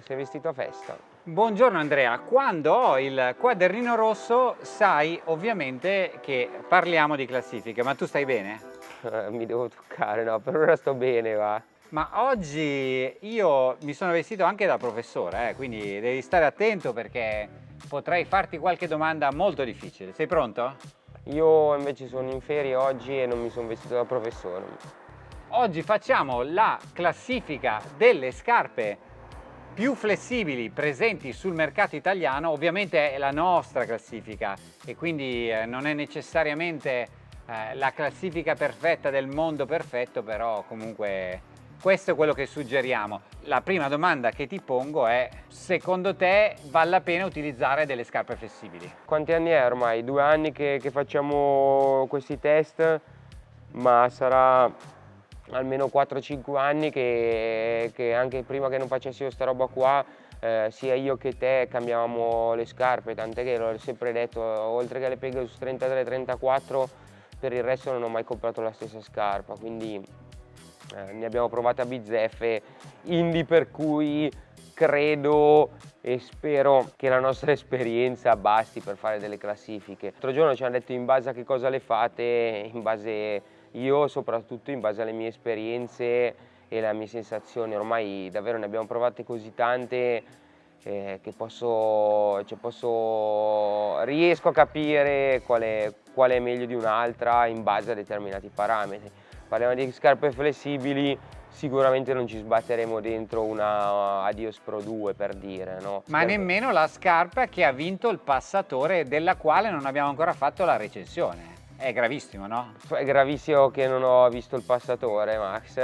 sei vestito a festa. Buongiorno Andrea, quando ho il quadernino rosso sai ovviamente che parliamo di classifiche, ma tu stai bene? Eh, mi devo toccare, no, per ora sto bene, va. Ma oggi io mi sono vestito anche da professore, eh, quindi devi stare attento perché potrei farti qualche domanda molto difficile. Sei pronto? Io invece sono in ferie oggi e non mi sono vestito da professore. Oggi facciamo la classifica delle scarpe più flessibili presenti sul mercato italiano, ovviamente è la nostra classifica e quindi eh, non è necessariamente eh, la classifica perfetta del mondo perfetto, però comunque questo è quello che suggeriamo. La prima domanda che ti pongo è, secondo te vale la pena utilizzare delle scarpe flessibili? Quanti anni è ormai? Due anni che, che facciamo questi test, ma sarà almeno 4-5 anni che, che, anche prima che non facessi questa roba qua eh, sia io che te cambiavamo le scarpe, tant'è che l'ho sempre detto, oltre che le Pegasus 33-34 per il resto non ho mai comprato la stessa scarpa, quindi eh, ne abbiamo provate a bizzeffe, indi per cui credo e spero che la nostra esperienza basti per fare delle classifiche. L'altro giorno ci hanno detto in base a che cosa le fate, in base io soprattutto in base alle mie esperienze e alle mie sensazioni, ormai davvero ne abbiamo provate così tante eh, che posso, cioè posso, riesco a capire quale, qual è meglio di un'altra in base a determinati parametri. Parliamo di scarpe flessibili, sicuramente non ci sbatteremo dentro una Adios Pro 2 per dire. No? Ma nemmeno la scarpa che ha vinto il passatore della quale non abbiamo ancora fatto la recensione. È gravissimo, no? È gravissimo che non ho visto il passatore, Max.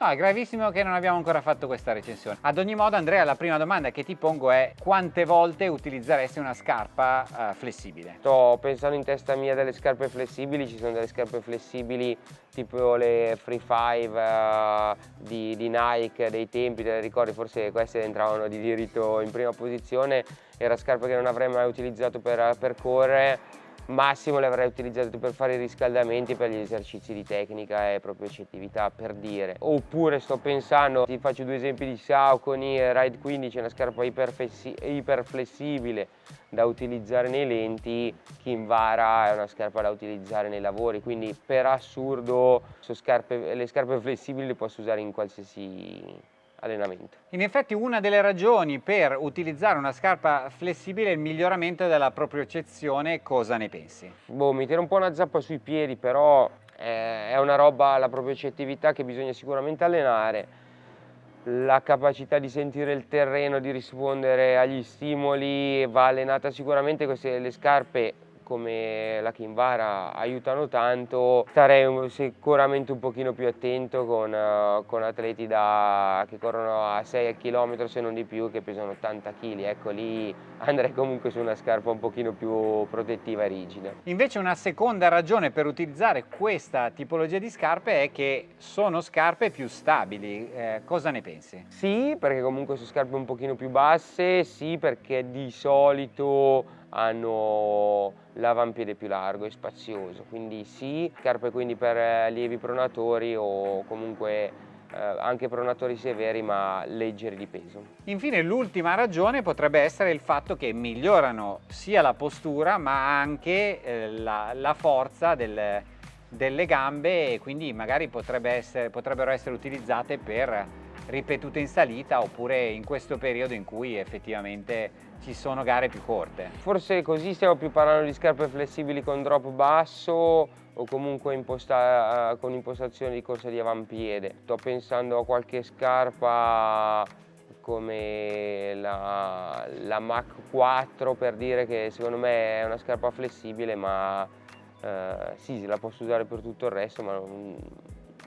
no, è gravissimo che non abbiamo ancora fatto questa recensione. Ad ogni modo, Andrea, la prima domanda che ti pongo è quante volte utilizzeresti una scarpa uh, flessibile? Sto pensando in testa mia delle scarpe flessibili, ci sono delle scarpe flessibili tipo le Free 5 uh, di, di, Nike dei tempi, te le ricordi, forse queste entravano di diritto in prima posizione, era scarpe che non avrei mai utilizzato per, per correre massimo le avrei utilizzate per fare i riscaldamenti per gli esercizi di tecnica e propriocettività per dire. Oppure sto pensando ti faccio due esempi di Saucony Ride 15 una scarpa iperflessibile da utilizzare nei lenti Kinvara è una scarpa da utilizzare nei lavori quindi per assurdo scarpe, le scarpe flessibili le posso usare in qualsiasi allenamento. In effetti una delle ragioni per utilizzare una scarpa flessibile è il miglioramento della propriocezione, cosa ne pensi? Boh, mi tira un po' una zappa sui piedi, però è una roba, la propriocettività che bisogna sicuramente allenare, la capacità di sentire il terreno, di rispondere agli stimoli va allenata sicuramente, queste le scarpe come la Kinvara aiutano tanto, starei sicuramente un pochino più attento con, uh, con atleti da, che corrono a 6 km se non di più che pesano 80 kg, ecco lì andrei comunque su una scarpa un pochino più protettiva e rigida. Invece una seconda ragione per utilizzare questa tipologia di scarpe è che sono scarpe più stabili, eh, cosa ne pensi? Sì, perché comunque sono scarpe un pochino più basse, sì perché di solito hanno l'avampiede più largo e spazioso, quindi sì, scarpe quindi per allievi pronatori o comunque eh, anche pronatori severi ma leggeri di peso. Infine l'ultima ragione potrebbe essere il fatto che migliorano sia la postura ma anche eh, la, la, forza del, delle gambe e quindi magari potrebbe essere, potrebbero essere utilizzate per ripetute in salita oppure in questo periodo in cui effettivamente ci sono gare più corte. Forse così stiamo più parlando di scarpe flessibili con drop basso o comunque imposta con impostazione di corsa di avampiede. Sto pensando a qualche scarpa come la, la Mach 4 per dire che secondo me è una scarpa flessibile ma eh, sì, la posso usare per tutto il resto ma non,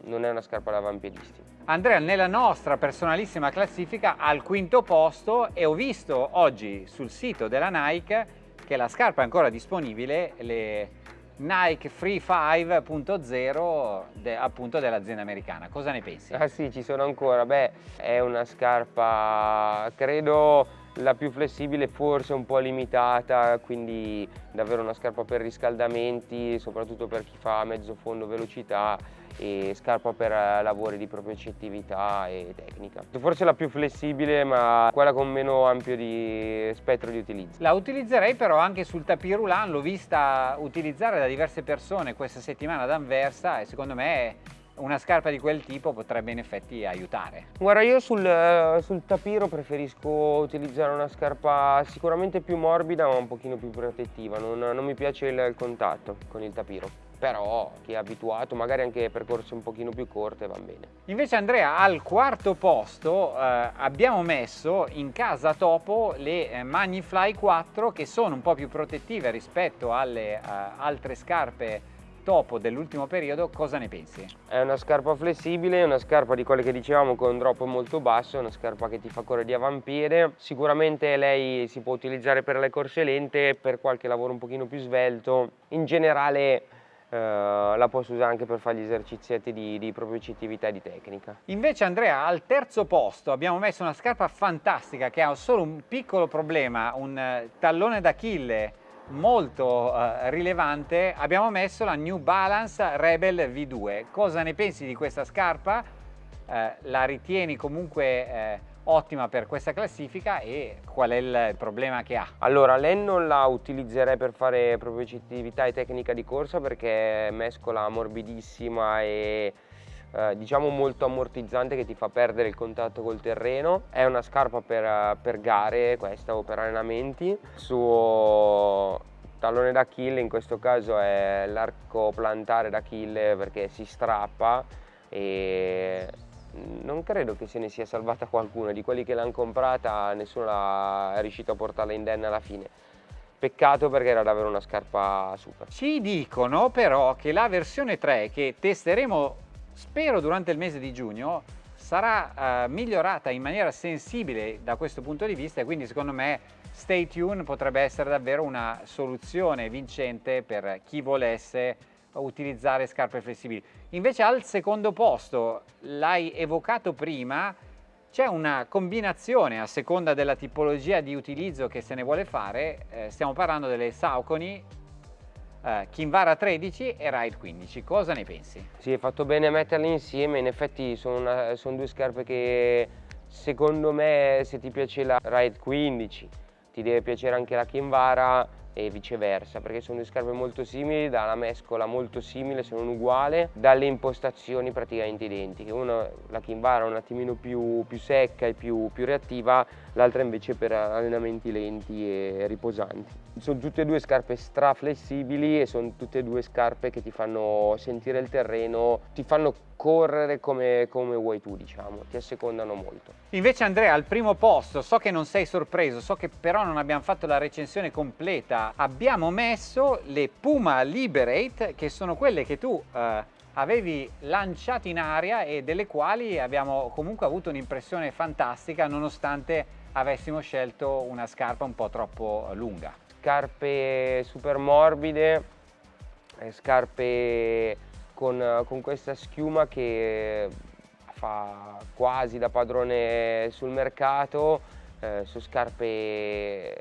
non è una scarpa da avampiedisti. Andrea nella nostra personalissima classifica al quinto posto e ho visto oggi sul sito della Nike che la scarpa è ancora disponibile, le Nike Free 5.0 de, appunto dell'azienda americana. Cosa ne pensi? Ah sì, ci sono ancora. Beh, è una scarpa, credo la più flessibile forse un po' limitata, quindi davvero una scarpa per riscaldamenti, soprattutto per chi fa mezzo fondo velocità e scarpa per lavori di propriocettività e tecnica. Forse la più flessibile ma quella con meno ampio di spettro di utilizzo. La utilizzerei però anche sul tapis roulant, l'ho vista utilizzare da diverse persone questa settimana ad Anversa e secondo me una scarpa di quel tipo potrebbe in effetti aiutare. Guarda io sul, sul tapiro preferisco utilizzare una scarpa sicuramente più morbida ma un pochino più protettiva, non, non mi piace il, il contatto con il tapiro però chi è abituato magari anche percorsi un pochino più corte va bene. Invece Andrea al quarto posto eh, abbiamo messo in casa Topo le eh, Magnifly 4 che sono un po' più protettive rispetto alle eh, altre scarpe topo dell'ultimo periodo, cosa ne pensi? È una scarpa flessibile, una scarpa di quelle che dicevamo con un drop molto basso, una scarpa che ti fa correre di avampiede. Sicuramente lei si può utilizzare per le corse lente, per qualche lavoro un pochino più svelto. In generale Uh, la posso usare anche per fare gli esercizietti di, di propriocettività e di tecnica. Invece Andrea al terzo posto abbiamo messo una scarpa fantastica che ha solo un piccolo problema, un uh, tallone d'Achille molto uh, rilevante, abbiamo messo la New Balance Rebel V2. Cosa ne pensi di questa scarpa? Uh, la ritieni comunque uh, ottima per questa classifica e qual è il problema che ha? Allora, lei non la utilizzerei per fare propriocettività e tecnica di corsa perché mescola morbidissima e eh, diciamo molto ammortizzante che ti fa perdere il contatto col terreno. È una scarpa per, per gare questa o per allenamenti. Il suo tallone d'Achille in questo caso è l'arco plantare d'Achille perché si strappa e non credo che se ne sia salvata qualcuno di quelli che l'hanno comprata nessuno è riuscito a portarla indenna alla fine. Peccato perché era davvero una scarpa super. Ci dicono però che la versione 3 che testeremo spero durante il mese di giugno sarà uh, migliorata in maniera sensibile da questo punto di vista e quindi secondo me Stay Tune potrebbe essere davvero una soluzione vincente per chi volesse utilizzare scarpe flessibili. Invece al secondo posto, l'hai evocato prima, c'è una combinazione a seconda della tipologia di utilizzo che se ne vuole fare, eh, stiamo parlando delle Saucony uh, Kinvara 13 e Ride 15. Cosa ne pensi? Sì, hai fatto bene metterli insieme, in effetti sono, sono due scarpe che secondo me se ti piace la Ride 15 ti deve piacere anche la Kinvara e viceversa perché sono due scarpe molto simili, dalla mescola molto simile, sono uguali, dalle impostazioni praticamente identiche. Una, la Kinvara è un attimino più, più secca e più, più reattiva, l'altra invece per allenamenti lenti e riposanti. Sono tutte e due scarpe stra flessibili e sono tutte e due scarpe che ti fanno sentire il terreno, ti fanno correre come, come vuoi tu diciamo, ti assecondano molto. Invece Andrea al primo posto, so che non sei sorpreso, so che però non abbiamo fatto la recensione completa, abbiamo messo le Puma Liberate che sono quelle che tu eh, avevi lanciato in aria e delle quali abbiamo comunque avuto un'impressione fantastica nonostante avessimo scelto una scarpa un po' troppo lunga. Scarpe super morbide, eh, scarpe con, con questa schiuma che fa quasi da padrone sul mercato eh, su scarpe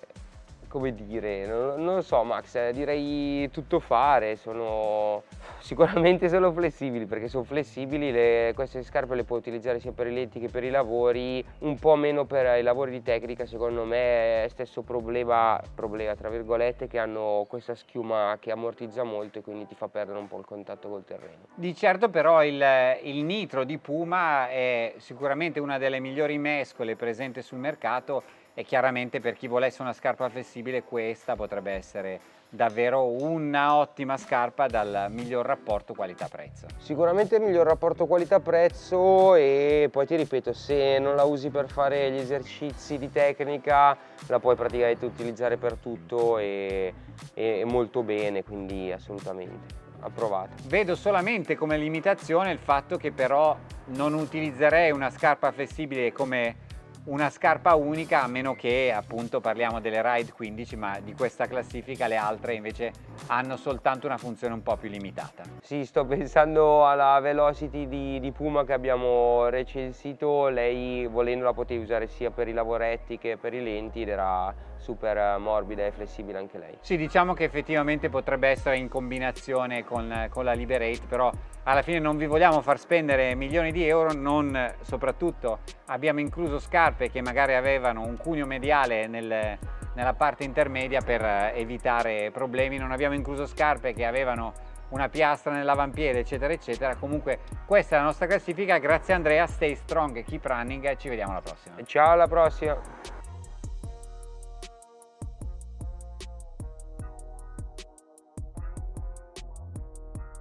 come dire, non, non lo so Max, eh, direi tutto fare, sono sicuramente sono flessibili perché sono flessibili, le, queste scarpe le puoi utilizzare sia per i lenti che per i lavori, un po' meno per i lavori di tecnica secondo me è stesso problema, problema tra virgolette che hanno questa schiuma che ammortizza molto e quindi ti fa perdere un po' il contatto col terreno. Di certo però il, il nitro di Puma è sicuramente una delle migliori mescole presenti sul mercato e chiaramente per chi volesse una scarpa flessibile questa potrebbe essere davvero una ottima scarpa dal miglior rapporto qualità-prezzo. Sicuramente il miglior rapporto qualità-prezzo e poi ti ripeto se non la usi per fare gli esercizi di tecnica la puoi praticamente utilizzare per tutto e, e molto bene quindi assolutamente approvato. Vedo solamente come limitazione il fatto che però non utilizzerei una scarpa flessibile come una scarpa unica a meno che appunto parliamo delle Ride 15 ma di questa classifica le altre invece hanno soltanto una funzione un po' più limitata. Sì, sto pensando alla Velocity di, di Puma che abbiamo recensito, lei volendo la potevi usare sia per i lavoretti che per i lenti ed era super morbida e flessibile anche lei. Sì, diciamo che effettivamente potrebbe essere in combinazione con, con la Liberate, però alla fine non vi vogliamo far spendere milioni di euro, non soprattutto abbiamo incluso scarpe che magari avevano un cuneo mediale nel, nella parte intermedia per evitare problemi, non abbiamo incluso scarpe che avevano una piastra nell'avampiede eccetera eccetera. Comunque questa è la nostra classifica. Grazie Andrea. Stay strong keep running. Ci vediamo alla prossima. Ciao alla prossima